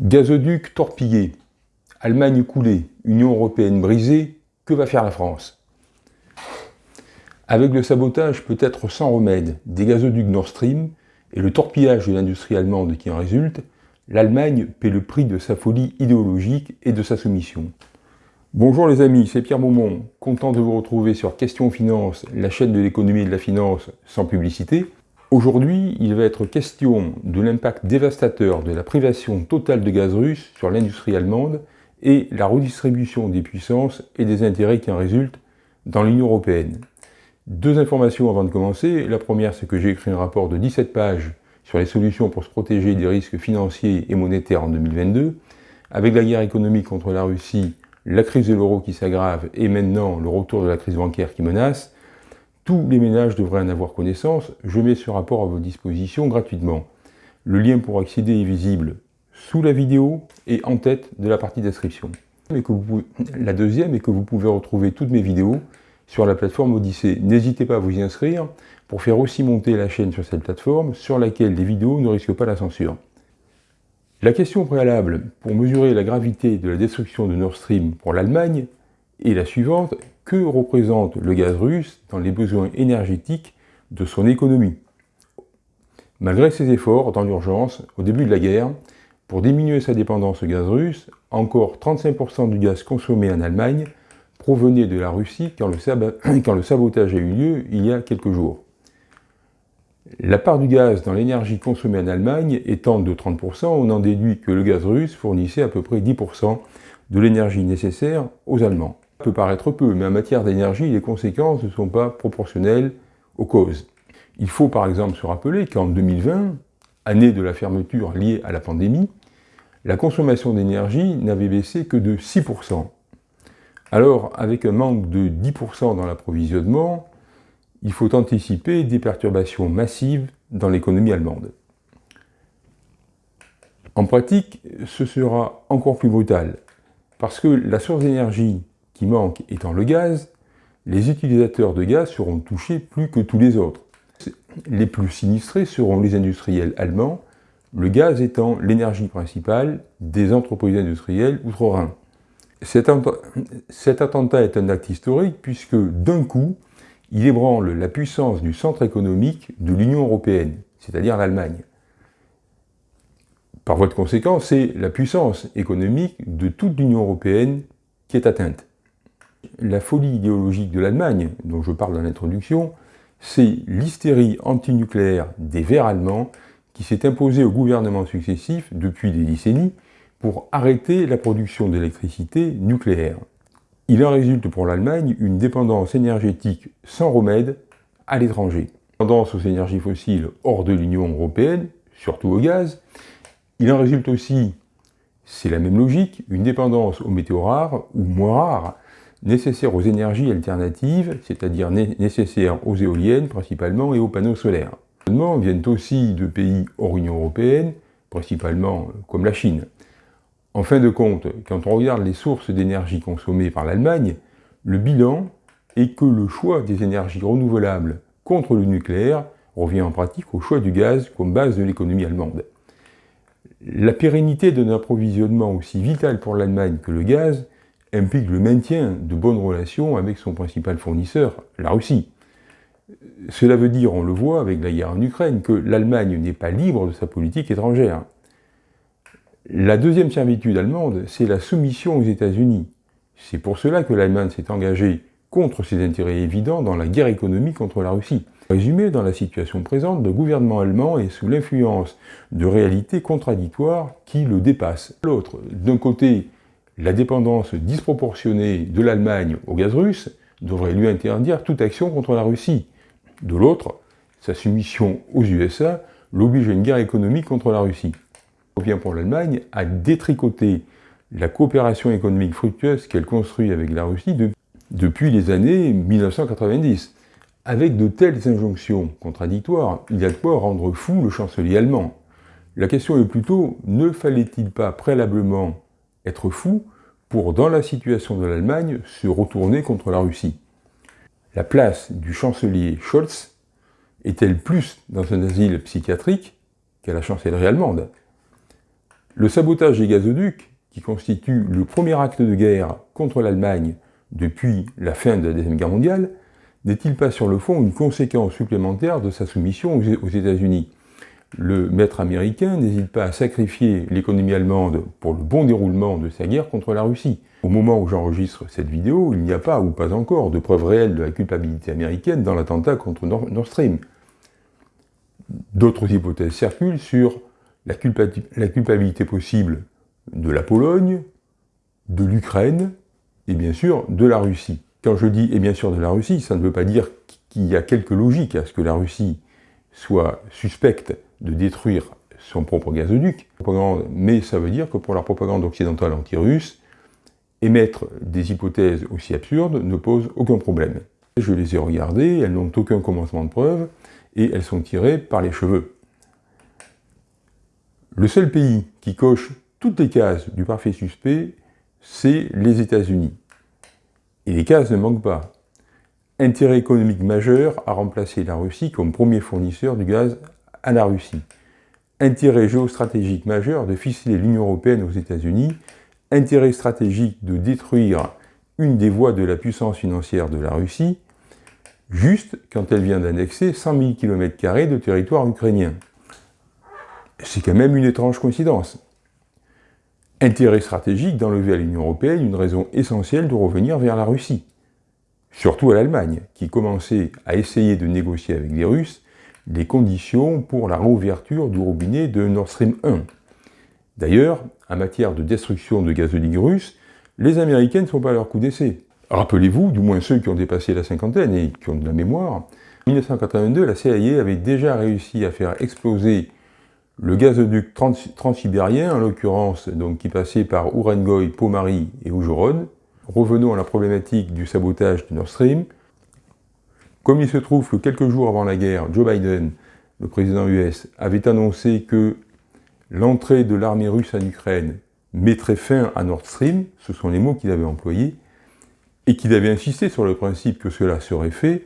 Gazoduc torpillé, Allemagne coulée, Union européenne brisée, que va faire la France? Avec le sabotage peut-être sans remède des gazoducs Nord Stream et le torpillage de l'industrie allemande qui en résulte, l'Allemagne paie le prix de sa folie idéologique et de sa soumission. Bonjour les amis, c'est Pierre Beaumont, content de vous retrouver sur Question Finance, la chaîne de l'économie et de la finance sans publicité. Aujourd'hui, il va être question de l'impact dévastateur de la privation totale de gaz russe sur l'industrie allemande et la redistribution des puissances et des intérêts qui en résultent dans l'Union européenne. Deux informations avant de commencer. La première, c'est que j'ai écrit un rapport de 17 pages sur les solutions pour se protéger des risques financiers et monétaires en 2022. Avec la guerre économique contre la Russie, la crise de l'euro qui s'aggrave et maintenant le retour de la crise bancaire qui menace, tous les ménages devraient en avoir connaissance, je mets ce rapport à votre disposition gratuitement. Le lien pour accéder est visible sous la vidéo et en tête de la partie description. la deuxième est que vous pouvez retrouver toutes mes vidéos sur la plateforme Odyssée. N'hésitez pas à vous y inscrire pour faire aussi monter la chaîne sur cette plateforme sur laquelle les vidéos ne risquent pas la censure. La question préalable pour mesurer la gravité de la destruction de Nord Stream pour l'Allemagne est la suivante que représente le gaz russe dans les besoins énergétiques de son économie. Malgré ses efforts dans l'urgence, au début de la guerre, pour diminuer sa dépendance au gaz russe, encore 35% du gaz consommé en Allemagne provenait de la Russie quand le, sabotage a eu lieu il y a quelques jours. La part du gaz dans l'énergie consommée en Allemagne étant de 30%, on en déduit que le gaz russe fournissait à peu près 10% de l'énergie nécessaire aux Allemands peut paraître peu, mais en matière d'énergie, les conséquences ne sont pas proportionnelles aux causes. Il faut par exemple se rappeler qu'en 2020, année de la fermeture liée à la pandémie, la consommation d'énergie n'avait baissé que de 6%. Alors, avec un manque de 10% dans l'approvisionnement, il faut anticiper des perturbations massives dans l'économie allemande. En pratique, ce sera encore plus brutal, parce que la source d'énergie manque étant le gaz, les utilisateurs de gaz seront touchés plus que tous les autres. Les plus sinistrés seront les industriels allemands, le gaz étant l'énergie principale des entreprises industrielles outre-Rhin. Cet, attentat est un acte historique puisque d'un coup, il ébranle la puissance du centre économique de l'Union européenne, c'est-à-dire l'Allemagne. Par voie de conséquence, c'est la puissance économique de toute l'Union européenne qui est atteinte. La folie idéologique de l'Allemagne, dont je parle dans l'introduction, c'est l'hystérie antinucléaire des Verts allemands qui s'est imposée aux gouvernements successifs depuis des décennies pour arrêter la production d'électricité nucléaire. Il en résulte pour l'Allemagne une dépendance énergétique sans remède à l'étranger. Tendance aux énergies fossiles hors de l'Union européenne, surtout au gaz. Il en résulte aussi, c'est la même logique, une dépendance aux météos rares ou moins rares, nécessaires aux énergies alternatives, c'est-à-dire nécessaires aux éoliennes principalement et aux panneaux solaires. Les viennent aussi de pays hors Union Européenne, principalement euh, comme la Chine. En fin de compte, quand on regarde les sources d'énergie consommées par l'Allemagne, le bilan est que le choix des énergies renouvelables contre le nucléaire revient en pratique au choix du gaz comme base de l'économie allemande. La pérennité d'un approvisionnement aussi vital pour l'Allemagne que le gaz implique le maintien de bonnes relations avec son principal fournisseur, la Russie. Cela veut dire, on le voit avec la guerre en Ukraine, que l'Allemagne n'est pas libre de sa politique étrangère. La deuxième servitude allemande, c'est la soumission aux États-Unis. C'est pour cela que l'Allemagne s'est engagée contre ses intérêts évidents dans la guerre économique contre la Russie. Résumé, dans la situation présente, le gouvernement allemand est sous l'influence de réalités contradictoires qui le dépassent. L'autre, d'un côté, la dépendance disproportionnée de l'Allemagne au gaz russe devrait lui interdire toute action contre la Russie. De l'autre, sa soumission aux USA l'oblige à une guerre économique contre la Russie. Il revient pour l'Allemagne à détricoter la coopération économique fructueuse qu'elle construit avec la Russie depuis les années 1990. Avec de telles injonctions contradictoires, il y a de quoi rendre fou le chancelier allemand. La question est plutôt, ne fallait-il pas préalablement être fou pour, dans la situation de l'Allemagne, se retourner contre la Russie. La place du chancelier Scholz est-elle plus dans un asile psychiatrique qu'à la chancellerie allemande? Le sabotage des gazoducs, qui constitue le premier acte de guerre contre l'Allemagne depuis la fin de la Deuxième Guerre mondiale, n'est-il pas sur le fond une conséquence supplémentaire de sa soumission aux États-Unis? Le maître américain n'hésite pas à sacrifier l'économie allemande pour le bon déroulement de sa guerre contre la Russie. Au moment où j'enregistre cette vidéo, il n'y a pas, ou pas encore, de preuves réelles de la culpabilité américaine dans l'attentat contre Nord Stream. D'autres hypothèses circulent sur la, culpabilité possible de la Pologne, de l'Ukraine, et bien sûr de la Russie. Quand je dis « et bien sûr de la Russie », ça ne veut pas dire qu'il y a quelque logique à ce que la Russie soit suspecte de détruire son propre gazoduc, mais ça veut dire que pour la propagande occidentale anti-russe, émettre des hypothèses aussi absurdes ne pose aucun problème. Je les ai regardées, elles n'ont aucun commencement de preuve, et elles sont tirées par les cheveux. Le seul pays qui coche toutes les cases du parfait suspect, c'est les États-Unis. Et les cases ne manquent pas. Intérêt économique majeur à remplacer la Russie comme premier fournisseur du gaz à la Russie. Intérêt géostratégique majeur de ficeler l'Union Européenne aux États-Unis. Intérêt stratégique de détruire une des voies de la puissance financière de la Russie juste quand elle vient d'annexer 100 000 km de territoire ukrainien. C'est quand même une étrange coïncidence. Intérêt stratégique d'enlever à l'Union Européenne une raison essentielle de revenir vers la Russie. Surtout à l'Allemagne, qui commençait à essayer de négocier avec les Russes les conditions pour la réouverture du robinet de Nord Stream 1. D'ailleurs, en matière de destruction de gazoducs russes, les Américains ne sont pas à leur coup d'essai. Rappelez-vous, du moins ceux qui ont dépassé la cinquantaine et qui ont de la mémoire, en 1982, la CIA avait déjà réussi à faire exploser le gazoduc transsibérien, en l'occurrence, qui passait par Urengoy, Pomari et Oujorod. Revenons à la problématique du sabotage de Nord Stream. Comme il se trouve que quelques jours avant la guerre, Joe Biden, le président US, avait annoncé que l'entrée de l'armée russe en Ukraine mettrait fin à Nord Stream, ce sont les mots qu'il avait employés, et qu'il avait insisté sur le principe que cela serait fait,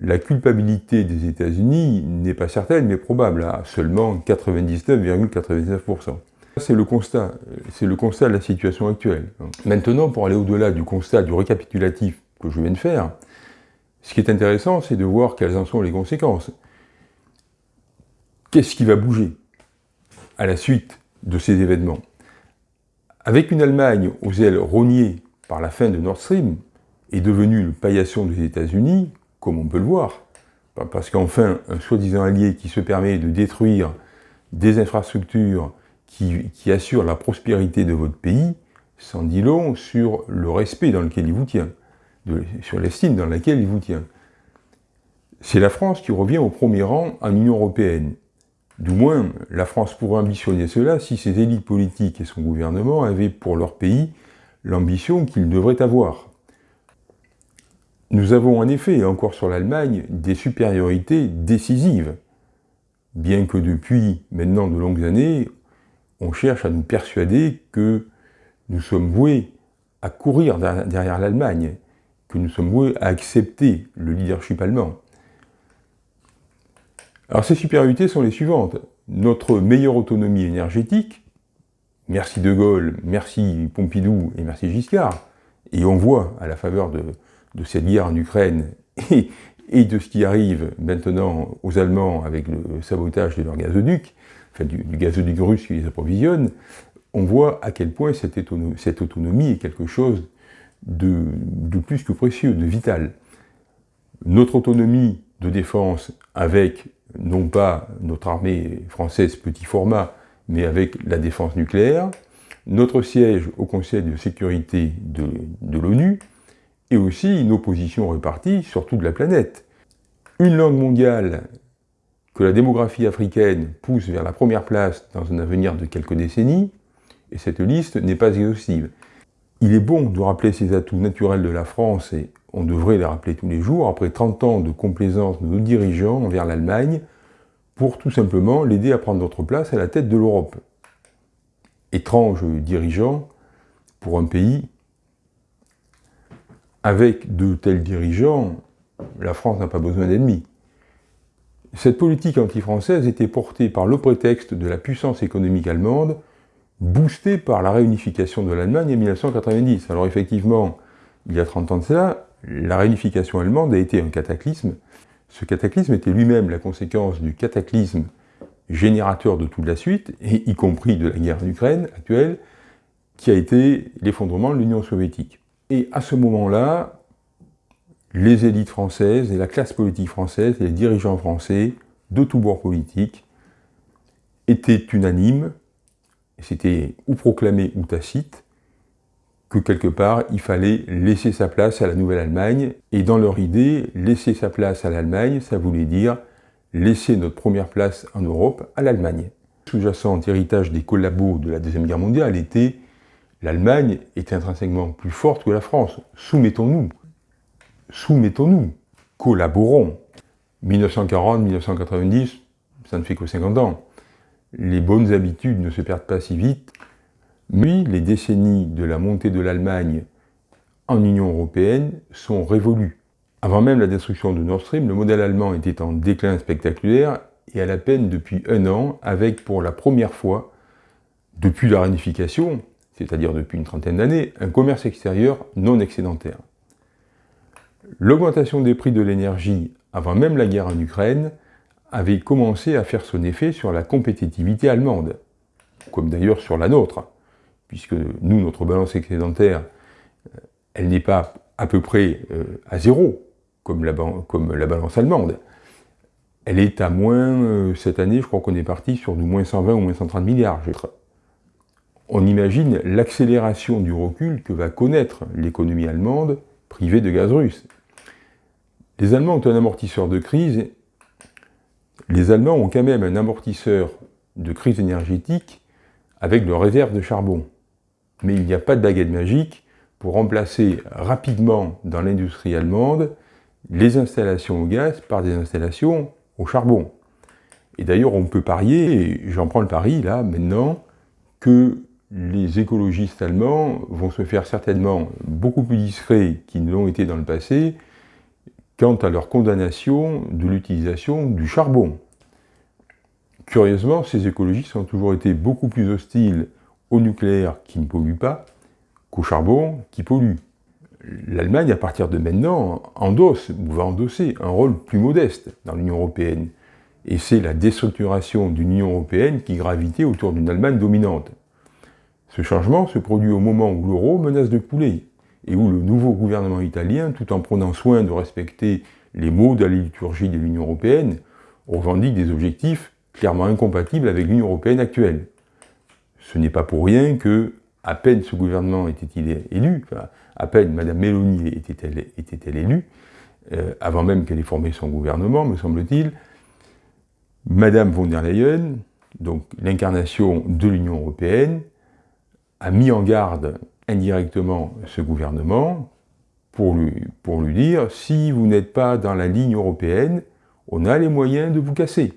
la culpabilité des États-Unis n'est pas certaine, mais probable, à seulement 99,99%. C'est le constat, c'est le constat de la situation actuelle. Maintenant, pour aller au-delà du constat du récapitulatif que je viens de faire, ce qui est intéressant, c'est de voir quelles en sont les conséquences. Qu'est-ce qui va bouger à la suite de ces événements? Avec une Allemagne aux ailes rognées par la fin de Nord Stream, est devenu le paillasson des États-Unis, comme on peut le voir, parce qu'enfin, un soi-disant allié qui se permet de détruire des infrastructures qui, assurent la prospérité de votre pays, s'en dit long sur le respect dans lequel il vous tient, sur l'estime dans laquelle il vous tient. C'est la France qui revient au premier rang en Union Européenne. Du moins, la France pourrait ambitionner cela si ses élites politiques et son gouvernement avaient pour leur pays l'ambition qu'ils devraient avoir. Nous avons en effet, encore sur l'Allemagne, des supériorités décisives, bien que depuis maintenant de longues années, on cherche à nous persuader que nous sommes voués à courir derrière l'Allemagne, que nous sommes voués à accepter le leadership allemand. Alors ces supériorités sont les suivantes. Notre meilleure autonomie énergétique, merci De Gaulle, merci Pompidou et merci Giscard, et on voit à la faveur de, cette guerre en Ukraine et, de ce qui arrive maintenant aux Allemands avec le sabotage de leur gazoduc, enfin du, gazoduc russe qui les approvisionne, on voit à quel point cette, autonomie, est quelque chose de, plus que précieux, de vital. Notre autonomie de défense avec, non pas notre armée française petit format, mais avec la défense nucléaire, notre siège au Conseil de sécurité de l'ONU, et aussi une opposition répartie sur toute la planète. Une langue mondiale que la démographie africaine pousse vers la première place dans un avenir de quelques décennies, et cette liste n'est pas exhaustive. Il est bon de rappeler ces atouts naturels de la France, et on devrait les rappeler tous les jours, après 30 ans de complaisance de nos dirigeants envers l'Allemagne, pour tout simplement l'aider à prendre notre place à la tête de l'Europe. Étrange dirigeant pour un pays avec de tels dirigeants, la France n'a pas besoin d'ennemis. Cette politique anti-française était portée par le prétexte de la puissance économique allemande boosté par la réunification de l'Allemagne en 1990. Alors effectivement, il y a 30 ans de cela, la réunification allemande a été un cataclysme. Ce cataclysme était lui-même la conséquence du cataclysme générateur de toute la suite, y compris de la guerre d'Ukraine actuelle, qui a été l'effondrement de l'Union soviétique. Et à ce moment-là, les élites françaises et la classe politique française et les dirigeants français de tous bords politiques étaient unanimes, c'était ou proclamé ou tacite, que quelque part, il fallait laisser sa place à la Nouvelle-Allemagne, et dans leur idée, laisser sa place à l'Allemagne, ça voulait dire laisser notre première place en Europe à l'Allemagne. Sous-jacent héritage des collabos de la Deuxième Guerre mondiale était l'Allemagne est intrinsèquement plus forte que la France. Soumettons-nous. Soumettons-nous. Collaborons. 1940-1990, ça ne fait que 50 ans. Les bonnes habitudes ne se perdent pas si vite. Mais les décennies de la montée de l'Allemagne en Union européenne sont révolues. Avant même la destruction de Nord Stream, le modèle allemand était en déclin spectaculaire et à la peine depuis un an, avec pour la première fois, depuis la réunification, c'est-à-dire depuis une trentaine d'années, un commerce extérieur non excédentaire. L'augmentation des prix de l'énergie avant même la guerre en Ukraine avait commencé à faire son effet sur la compétitivité allemande, comme d'ailleurs sur la nôtre, puisque nous, notre balance excédentaire, euh, elle n'est pas à peu près euh, à zéro, comme la, balance allemande. Elle est à moins, euh, cette année, je crois qu'on est parti sur du moins 120 ou moins 130 milliards on imagine l'accélération du recul que va connaître l'économie allemande privée de gaz russe. Les Allemands ont un amortisseur de crise. Les Allemands ont quand même un amortisseur de crise énergétique avec leurs réserves de charbon. Mais il n'y a pas de baguette magique pour remplacer rapidement dans l'industrie allemande les installations au gaz par des installations au charbon. Et d'ailleurs, on peut parier, et j'en prends le pari là, maintenant, que les écologistes allemands vont se faire certainement beaucoup plus discrets qu'ils ne l'ont été dans le passé quant à leur condamnation de l'utilisation du charbon. Curieusement, ces écologistes ont toujours été beaucoup plus hostiles au nucléaire qui ne pollue pas qu'au charbon qui pollue. L'Allemagne, à partir de maintenant, endosse ou va endosser un rôle plus modeste dans l'Union européenne. Et c'est la déstructuration d'une Union européenne qui gravitait autour d'une Allemagne dominante. Ce changement se produit au moment où l'euro menace de couler, et où le nouveau gouvernement italien, tout en prenant soin de respecter les mots de la liturgie de l'Union européenne, revendique des objectifs clairement incompatibles avec l'Union européenne actuelle. Ce n'est pas pour rien que, à peine ce gouvernement était-il élu, à peine Mme Meloni était-elle était élue, euh, avant même qu'elle ait formé son gouvernement, me semble-t-il, Mme von der Leyen, donc l'incarnation de l'Union européenne, a mis en garde indirectement ce gouvernement pour lui, pour lui dire « si vous n'êtes pas dans la ligne européenne, on a les moyens de vous casser ».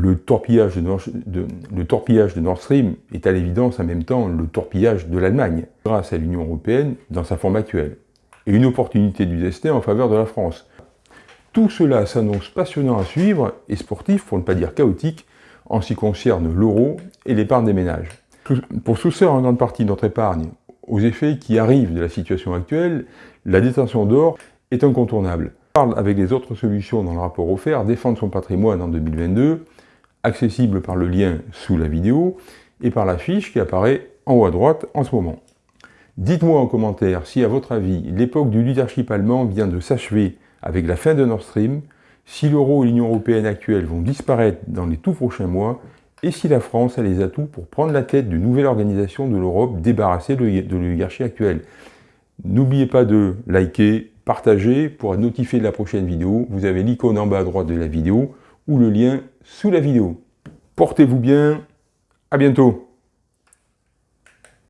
Le torpillage de, Nord, Stream est à l'évidence en même temps le torpillage de l'Allemagne, grâce à l'Union européenne dans sa forme actuelle, et une opportunité du destin en faveur de la France. Tout cela s'annonce passionnant à suivre et sportif, pour ne pas dire chaotique, en ce qui concerne l'euro et l'épargne des ménages. Pour soustraire en grande partie notre épargne aux effets qui arrivent de la situation actuelle, la détention d'or est incontournable. On parle avec les autres solutions dans le rapport offert, défendre son patrimoine en 2022, accessible par le lien sous la vidéo et par la fiche qui apparaît en haut à droite en ce moment. Dites-moi en commentaire si, à votre avis, l'époque du leadership allemand vient de s'achever avec la fin de Nord Stream, si l'euro et l'Union européenne actuelle vont disparaître dans les tout prochains mois, et si la France a les atouts pour prendre la tête d'une nouvelle organisation de l'Europe débarrassée de l'oligarchie actuelle? N'oubliez pas de liker, partager pour être notifié de la prochaine vidéo. Vous avez l'icône en bas à droite de la vidéo ou le lien sous la vidéo. Portez-vous bien, à bientôt